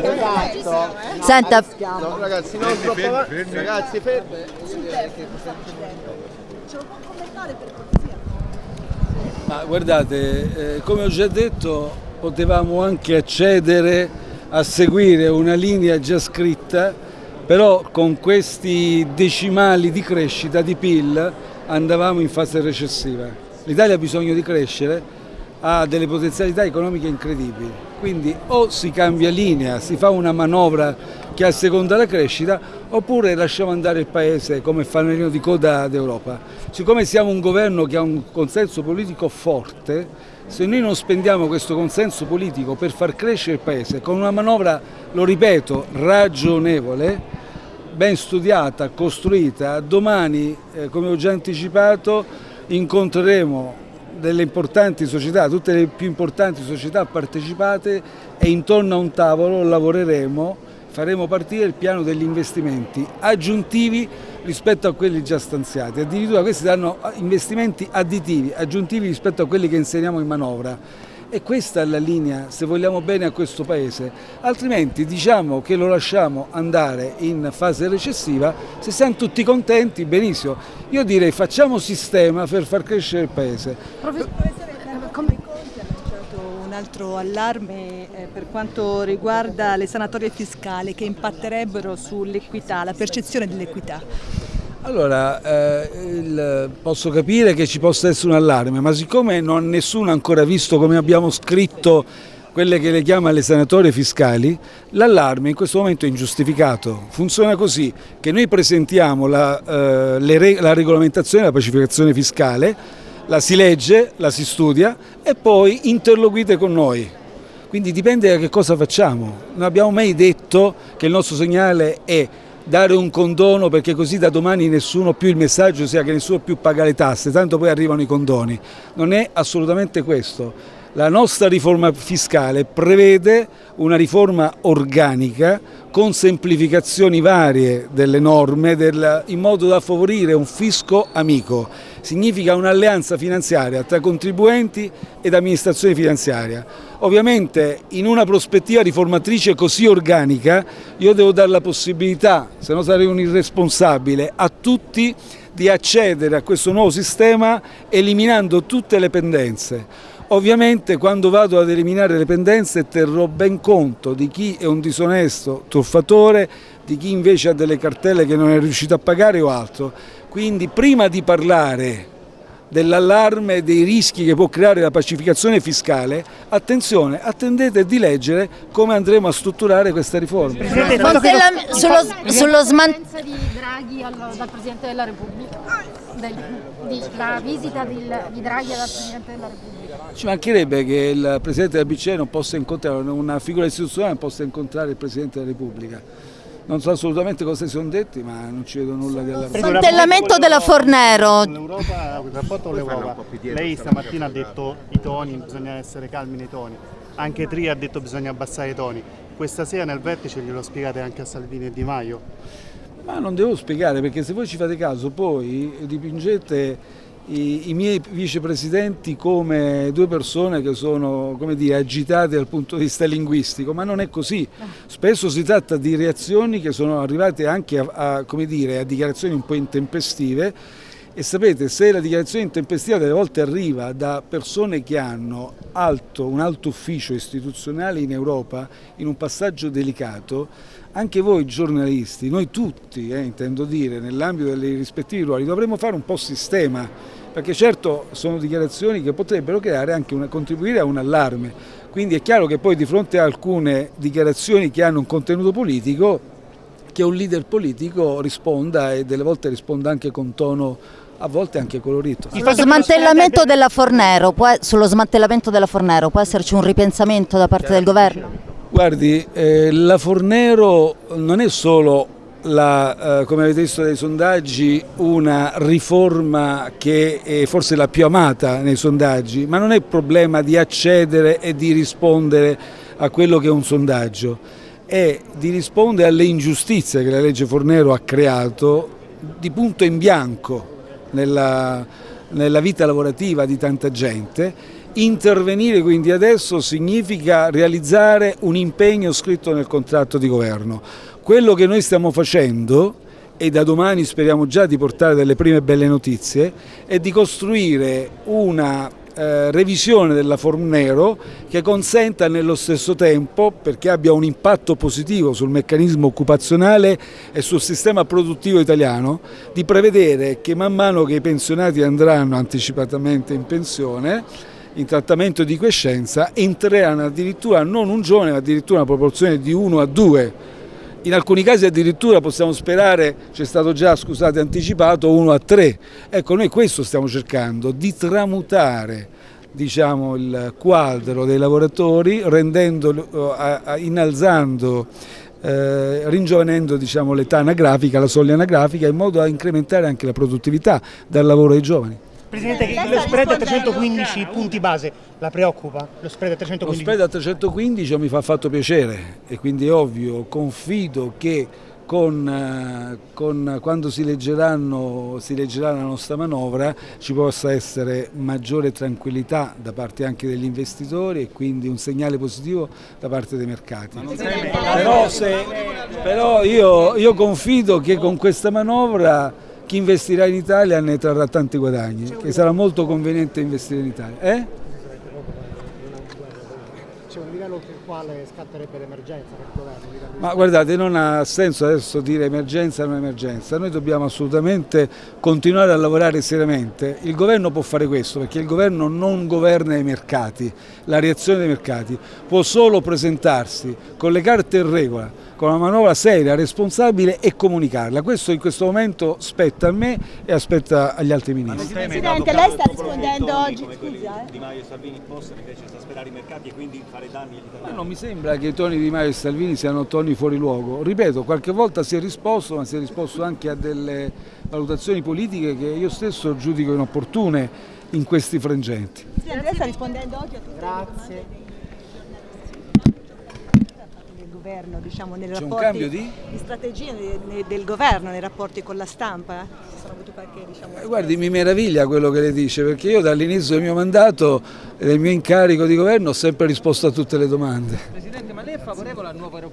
Esatto. Senta, No, ragazzi, non troppo avanti. Ragazzi, fermi. Ma guardate, eh, come ho già detto, potevamo anche accedere a seguire una linea già scritta, però con questi decimali di crescita di PIL andavamo in fase recessiva. L'Italia ha bisogno di crescere, ha delle potenzialità economiche incredibili, quindi o si cambia linea, si fa una manovra che asseconda la crescita, oppure lasciamo andare il Paese come fanalino di coda d'Europa. Siccome siamo un governo che ha un consenso politico forte, se noi non spendiamo questo consenso politico per far crescere il Paese con una manovra, lo ripeto, ragionevole, ben studiata, costruita, domani, eh, come ho già anticipato, incontreremo delle importanti società, tutte le più importanti società partecipate e intorno a un tavolo lavoreremo faremo partire il piano degli investimenti aggiuntivi rispetto a quelli già stanziati, addirittura questi saranno investimenti additivi, aggiuntivi rispetto a quelli che inseriamo in manovra. E questa è la linea se vogliamo bene a questo Paese, altrimenti diciamo che lo lasciamo andare in fase recessiva, se siamo tutti contenti, benissimo. Io direi facciamo sistema per far crescere il Paese. Come Conte ha lanciato un altro allarme eh, per quanto riguarda le sanatorie fiscali che impatterebbero sull'equità, la percezione dell'equità. Allora, eh, il- posso capire che ci possa essere un allarme, ma siccome non nessuno ha ancora visto come abbiamo scritto quelle che le chiama le sanatorie fiscali, l'allarme in questo momento è ingiustificato. Funziona così, che noi presentiamo la, eh, re- la regolamentazione della pacificazione fiscale, la si legge, la si studia e poi interloquite con noi. Quindi dipende da che cosa facciamo. Non abbiamo mai detto che il nostro segnale è dare un condono perché così da domani nessuno più il messaggio sia che nessuno più paga le tasse, tanto poi arrivano i condoni. Non è assolutamente questo. La nostra riforma fiscale prevede una riforma organica con semplificazioni varie delle norme del- in modo da favorire un fisco amico. Significa un'alleanza finanziaria tra contribuenti ed amministrazione finanziaria. Ovviamente in una prospettiva riformatrice così organica io devo dare la possibilità, se no sarei un irresponsabile, a tutti di accedere a questo nuovo sistema eliminando tutte le pendenze. Ovviamente quando vado ad eliminare le pendenze terrò ben conto di chi è un disonesto truffatore, di chi invece ha delle cartelle che non è riuscito a pagare o altro. Quindi prima di parlare dell'allarme e dei rischi che può creare la pacificazione fiscale, attenzione, attendete di leggere come andremo a strutturare questa riforma. Smantella- sullo, sullo sman- presenza di Draghi al- dal Presidente della Repubblica, del- di- la visita del- di Draghi dal Presidente della Repubblica. Ci mancherebbe che il Presidente del BCE non possa incontrare, una figura istituzionale non possa incontrare il Presidente della Repubblica. Non so assolutamente cosa si sono detti, ma non ci vedo nulla di allarmante. Smantellamento della Fornero. L'Europa, il rapporto con l'Europa. Lei stamattina ha detto i toni, bisogna essere calmi nei toni. Anche Tri ha detto bisogna abbassare i toni. Questa sera nel vertice glielo spiegate anche a Salvini e Di Maio. Ma non devo spiegare perché se voi ci fate caso poi dipingete i, i miei vicepresidenti come due persone che sono come dire, agitate dal punto di vista linguistico, ma non è così. Spesso si tratta di reazioni che sono arrivate anche a, a, dire, a dichiarazioni un po' intempestive e sapete se la dichiarazione intempestiva delle volte arriva da persone che hanno alto, un alto ufficio istituzionale in Europa in un passaggio delicato, anche voi giornalisti, noi tutti, eh, intendo dire, nell'ambito dei rispettivi ruoli, dovremmo fare un po' sistema, perché certo sono dichiarazioni che potrebbero creare anche una, contribuire a un allarme. Quindi è chiaro che poi di fronte a alcune dichiarazioni che hanno un contenuto politico, che un leader politico risponda e delle volte risponda anche con tono a volte anche colorito. Sullo smantellamento della Fornero, può, sullo smantellamento della Fornero può esserci un ripensamento da parte del governo? Guardi, eh, la Fornero non è solo la, eh, come avete visto dai sondaggi, una riforma che è forse la più amata nei sondaggi, ma non è problema di accedere e di rispondere a quello che è un sondaggio, è di rispondere alle ingiustizie che la legge Fornero ha creato di punto in bianco nella, nella vita lavorativa di tanta gente Intervenire quindi adesso significa realizzare un impegno scritto nel contratto di governo. Quello che noi stiamo facendo e da domani speriamo già di portare delle prime belle notizie, è di costruire una eh, revisione della Fornero che consenta nello stesso tempo, perché abbia un impatto positivo sul meccanismo occupazionale e sul sistema produttivo italiano, di prevedere che man mano che i pensionati andranno anticipatamente in pensione, in trattamento di quiescenza, entreranno addirittura non un giovane, ma addirittura una proporzione di 1 a 2 in alcuni casi addirittura possiamo sperare, c'è stato già, scusate, anticipato, 1 a 3. Ecco, noi questo stiamo cercando, di tramutare diciamo, il quadro dei lavoratori, rendendo, eh, innalzando eh, ringiovanendo diciamo, l'età anagrafica, la soglia anagrafica, in modo da incrementare anche la produttività dal lavoro dei giovani. Presidente, lo spread a 315 punti base la preoccupa? Lo spread a 315? Lo spread a 315 mi fa fatto piacere e quindi è ovvio, confido che con, eh, con, quando si, si leggerà la nostra manovra ci possa essere maggiore tranquillità da parte anche degli investitori e quindi un segnale positivo da parte dei mercati. Però, se, però io, io confido che con questa manovra chi investirà in Italia ne trarrà tanti guadagni, che sarà molto conveniente investire in Italia. Eh? C'è un livello per il quale scatterebbe l'emergenza per il governo? Ma guardate, non ha senso adesso dire emergenza o non emergenza, noi dobbiamo assolutamente continuare a lavorare seriamente. Il governo può fare questo perché il governo non governa i mercati, la reazione dei mercati, può solo presentarsi con le carte in regola con una manovra seria, responsabile e comunicarla. Questo in questo momento spetta a me e aspetta agli altri ministri. Presidente, lei sta rispondendo oggi, scusa, eh? Di Maio e Salvini possono invece esasperare i mercati e quindi fare danni agli italiani? Ma non mi sembra che i toni di Maio e Salvini siano toni fuori luogo. Ripeto, qualche volta si è risposto, ma si è risposto anche a delle valutazioni politiche che io stesso giudico inopportune in questi frangenti. Sì, lei sta rispondendo oggi a tutte Grazie. le domande governo, diciamo, nei C'è un rapporti cambio di? di strategia del, governo nei rapporti con la stampa? Ci sono avuto qualche, diciamo, Eh, Guardi, mi meraviglia quello che le dice, perché io dall'inizio del mio mandato e del mio incarico di governo ho sempre risposto a tutte le domande. Presidente, ma lei è favorevole al nuovo aeroporto?